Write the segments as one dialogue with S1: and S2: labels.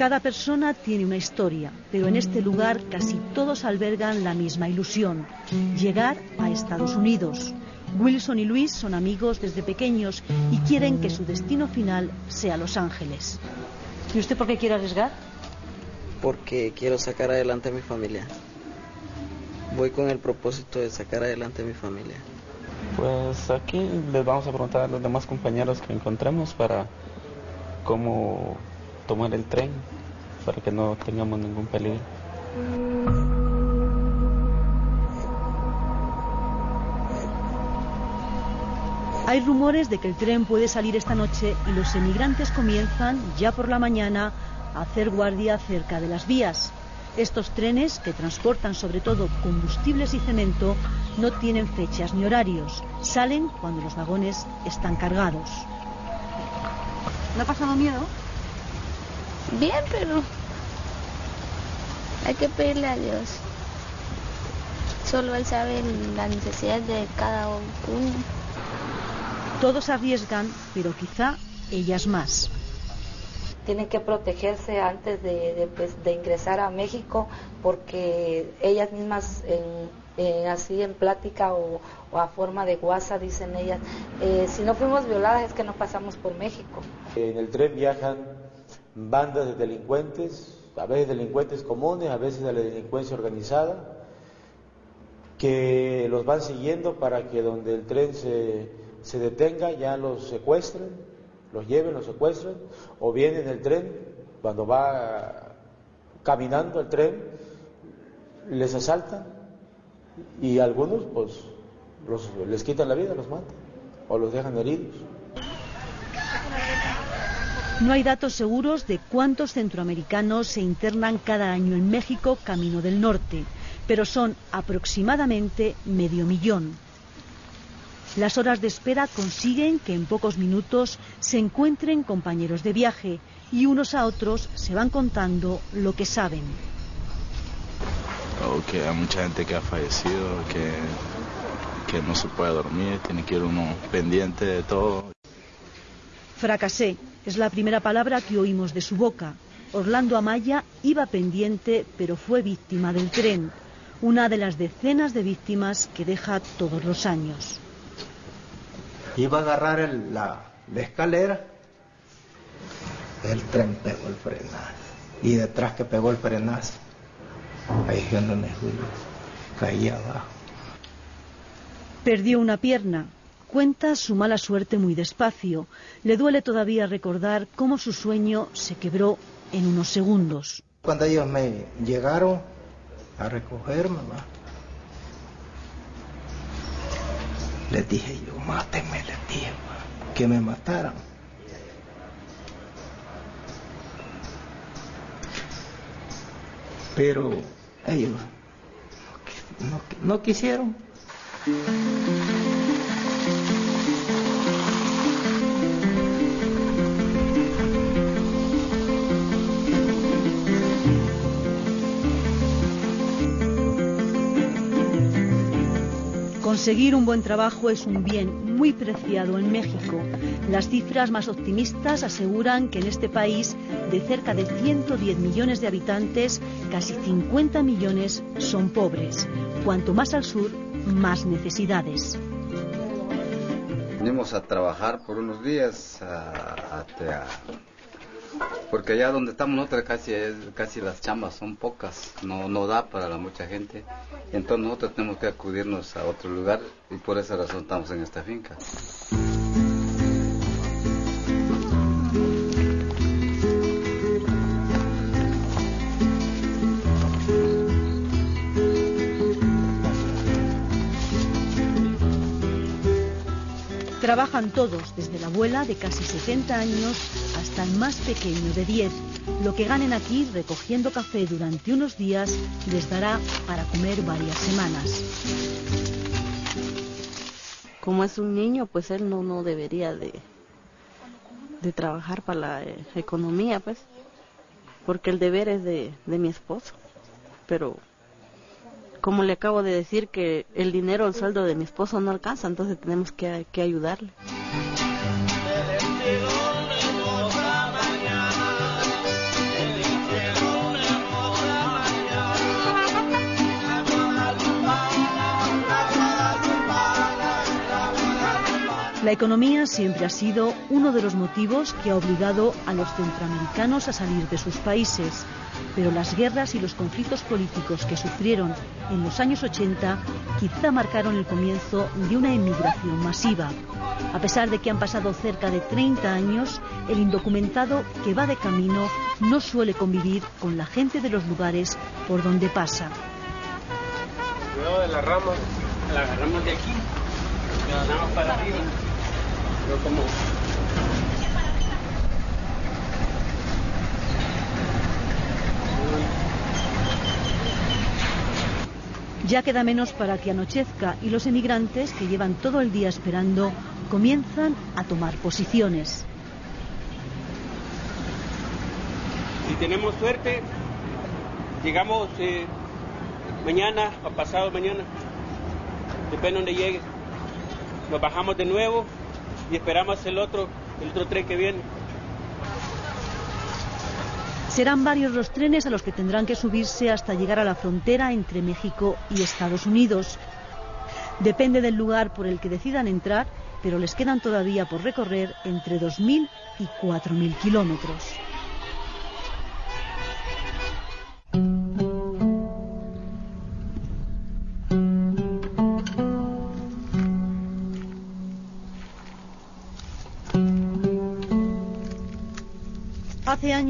S1: Cada persona tiene una historia, pero en este lugar casi todos albergan la misma ilusión, llegar a Estados Unidos. Wilson y Luis son amigos desde pequeños y quieren que su destino final sea Los Ángeles. ¿Y usted por qué quiere arriesgar?
S2: Porque quiero sacar adelante a mi familia. Voy con el propósito de sacar adelante a mi familia.
S3: Pues aquí les vamos a preguntar a los demás compañeros que encontremos para cómo tomar el tren para que no tengamos ningún peligro.
S1: Hay rumores de que el tren puede salir esta noche y los emigrantes comienzan, ya por la mañana, a hacer guardia cerca de las vías. Estos trenes, que transportan sobre todo combustibles y cemento, no tienen fechas ni horarios. Salen cuando los vagones están cargados. ¿No ha pasado miedo?
S4: Bien, pero hay que pedirle a Dios. Solo Él sabe la necesidad de cada uno.
S1: Todos arriesgan, pero quizá ellas más.
S5: Tienen que protegerse antes de, pues, ingresar a México porque ellas mismas así en plática o, a forma de guasa dicen ellas, eh, si no fuimos violadas es que no pasamos por México.
S6: En el tren viajan bandas de delincuentes, a veces delincuentes comunes, a veces de la delincuencia organizada, que los van siguiendo para que donde el tren se detenga ya los secuestren, los lleven, los secuestren, o bien en el tren, cuando va caminando el tren, les asaltan y algunos pues les quitan la vida, los matan o los dejan heridos.
S1: No hay datos seguros de cuántos centroamericanos se internan cada año en México camino del norte, pero son aproximadamente medio millón. Las horas de espera consiguen que en pocos minutos se encuentren compañeros de viaje y unos a otros se van contando lo que saben.
S3: que hay mucha gente que ha fallecido, que, que no se puede dormir, tiene que ir uno pendiente de todo.
S1: Fracasé, es la primera palabra que oímos de su boca. Orlando Amaya iba pendiente, pero fue víctima del tren, una de las decenas de víctimas que deja todos los años.
S7: Iba a agarrar la, escalera, el tren pegó el frenazo. Y detrás que pegó el frenazo, ahí es donde caía abajo.
S1: Perdió una pierna, Cuenta su mala suerte muy despacio. Le duele todavía recordar cómo su sueño se quebró en unos segundos.
S7: Cuando ellos me llegaron a recoger, mamá, les dije yo, mátenme, les dije, que me mataran. Pero ellos no quisieron.
S1: Conseguir un buen trabajo es un bien muy preciado en México. Las cifras más optimistas aseguran que en este país, de cerca de 110 millones de habitantes, casi 50 millones son pobres. Cuanto más al sur, más necesidades.
S8: Venimos a trabajar por unos días a, porque allá donde estamos nosotros casi, casi las chambas son pocas, no, no da para la mucha gente. Entonces nosotros tenemos que acudirnos a otro lugar y por esa razón estamos en esta finca.
S1: Trabajan todos, desde la abuela de casi 70 años hasta el más pequeño de 10. Lo que ganen aquí recogiendo café durante unos días les dará para comer varias semanas.
S9: Como es un niño, pues él no, no debería de, de trabajar para la eh, economía, pues, porque el deber es de, de mi esposo. Pero como le acabo de decir que el dinero, el sueldo de mi esposo no alcanza, entonces tenemos que, que ayudarle.
S1: La economía siempre ha sido uno de los motivos que ha obligado a los centroamericanos a salir de sus países, pero las guerras y los conflictos políticos que sufrieron en los años 80 quizá marcaron el comienzo de una emigración masiva. A pesar de que han pasado cerca de 30 años, el indocumentado que va de camino no suele convivir con la gente de los lugares por donde pasa.
S10: De agarramos de aquí, para arriba. Pero como
S1: Ya queda menos para que anochezca y los emigrantes, que llevan todo el día esperando, comienzan a tomar posiciones.
S10: si tenemos suerte, llegamos eh, mañana o pasado mañana, depende donde llegue. Nos bajamos de nuevo y esperamos el otro, el otro tren que viene.
S1: Serán varios los trenes a los que tendrán que subirse hasta llegar a la frontera entre México y Estados Unidos. Depende del lugar por el que decidan entrar, pero les quedan todavía por recorrer entre 2.000 y 4.000 kilómetros.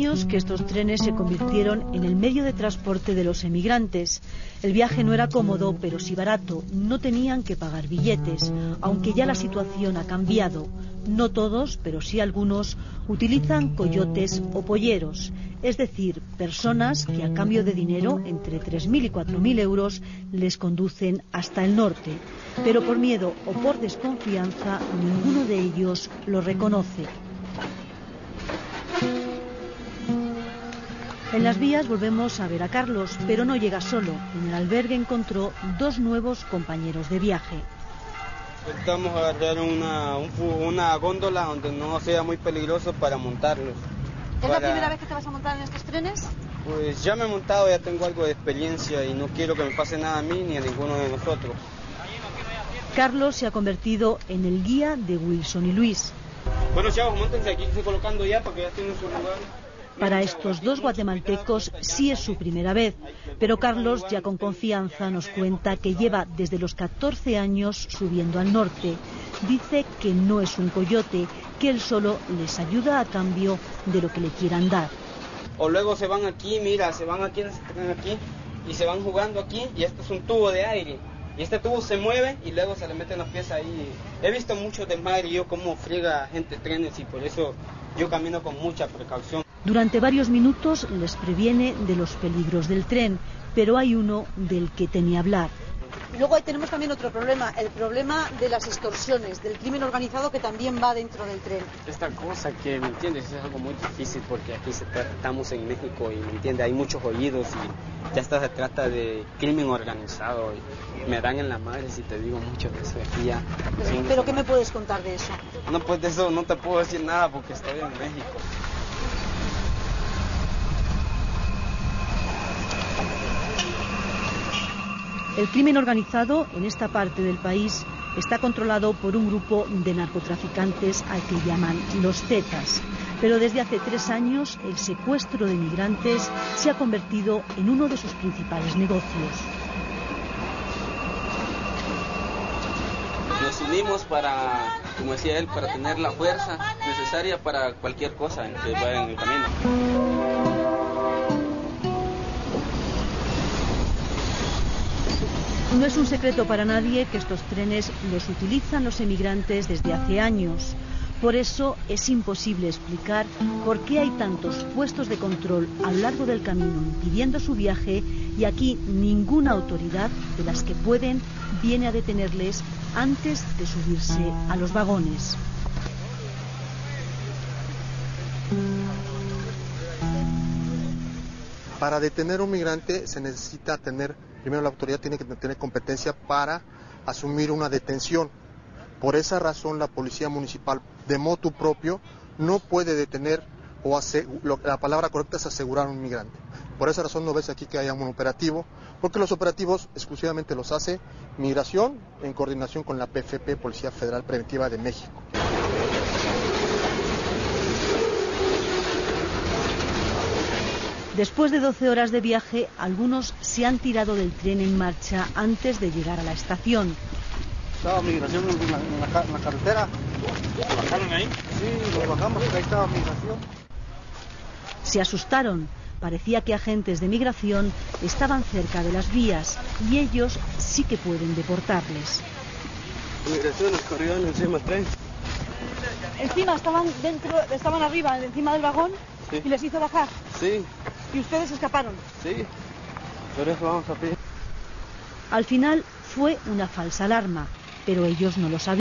S1: Años que estos trenes se convirtieron en el medio de transporte de los emigrantes. El viaje no era cómodo, pero sí barato. No tenían que pagar billetes, aunque ya la situación ha cambiado. No todos, pero sí algunos, utilizan coyotes o polleros, es decir, personas que a cambio de dinero, entre 3.000 y 4.000 euros, les conducen hasta el norte. Pero por miedo o por desconfianza, ninguno de ellos lo reconoce. En las vías volvemos a ver a Carlos, pero no llega solo. En el albergue encontró dos nuevos compañeros de viaje.
S10: Estamos a agarrar una, un una góndola donde no sea muy peligroso para montarlos.
S1: ¿Es la primera vez que te vas a montar en estos trenes?
S10: Pues ya me he montado, ya tengo algo de experiencia y no quiero que me pase nada a mí ni a ninguno de nosotros.
S1: Carlos se ha convertido en el guía de Wilson y Luis.
S10: Bueno, chavos, montense aquí, estoy colocando ya para que ya tienen su lugar.
S1: Para estos dos guatemaltecos sí es su primera vez, pero Carlos ya con confianza nos cuenta que lleva desde los 14 años subiendo al norte. Dice que no es un coyote, que él solo les ayuda a cambio de lo que le quieran dar.
S10: O luego se van aquí, mira, se van aquí, aquí y se van jugando aquí y este es un tubo de aire. Y este tubo se mueve y luego se le meten los pies ahí. He visto mucho desmadre y yo cómo friega gente trenes y por eso yo camino con mucha precaución.
S1: Durante varios minutos les previene de los peligros del tren, pero hay uno del que teme hablar.
S11: Luego ahí tenemos también otro problema, el problema de las extorsiones, del crimen organizado que también va dentro del tren.
S12: Esta cosa que, ¿me entiendes? Es algo muy difícil porque aquí estamos en México y, ¿me entiendes? Hay muchos oídos y ya está se trata de crimen organizado y me dan en la madre si te digo mucho de eso aquí ya.
S11: Pero, pero ¿qué me puedes contar de eso?
S10: No, pues de eso no te puedo decir nada porque estoy en México.
S1: El crimen organizado en esta parte del país está controlado por un grupo de narcotraficantes al que llaman los Zetas. Pero desde hace tres años el secuestro de migrantes se ha convertido en uno de sus principales negocios.
S3: Nos unimos para, como decía él, para tener la fuerza necesaria para cualquier cosa que vaya en el camino.
S1: No es un secreto para nadie que estos trenes los utilizan los emigrantes desde hace años. Por eso es imposible explicar por qué hay tantos puestos de control a lo largo del camino impidiendo su viaje y aquí ninguna autoridad de las que pueden viene a detenerles antes de subirse a los vagones.
S13: Para detener a un migrante se necesita tener, primero la autoridad tiene que tener competencia para asumir una detención. Por esa razón la policía municipal de motu propio no puede detener o lo- la palabra correcta es asegurar a un migrante. Por esa razón no ves aquí que haya un operativo, porque los operativos exclusivamente los hace Migración en coordinación con la PFP, Policía Federal Preventiva de México.
S1: Después de 12 horas de viaje, algunos se han tirado del tren en marcha antes de llegar a la estación.
S14: Estaba migración en la, en la ca- en la carretera. ¿Lo bajaron ahí? Sí, lo bajamos ahí estaba migración.
S1: Se asustaron. Parecía que agentes de migración estaban cerca de las vías y ellos sí que pueden deportarles.
S14: Migración nos corrió encima del tren.
S11: Encima estaban dentro, estaban arriba, encima del vagón
S14: Sí.
S11: y les hizo bajar.
S14: Sí,
S11: Y ustedes escaparon.
S14: sí. Por eso vamos a pie.
S1: Al final fue una falsa alarma, pero ellos no lo sabían.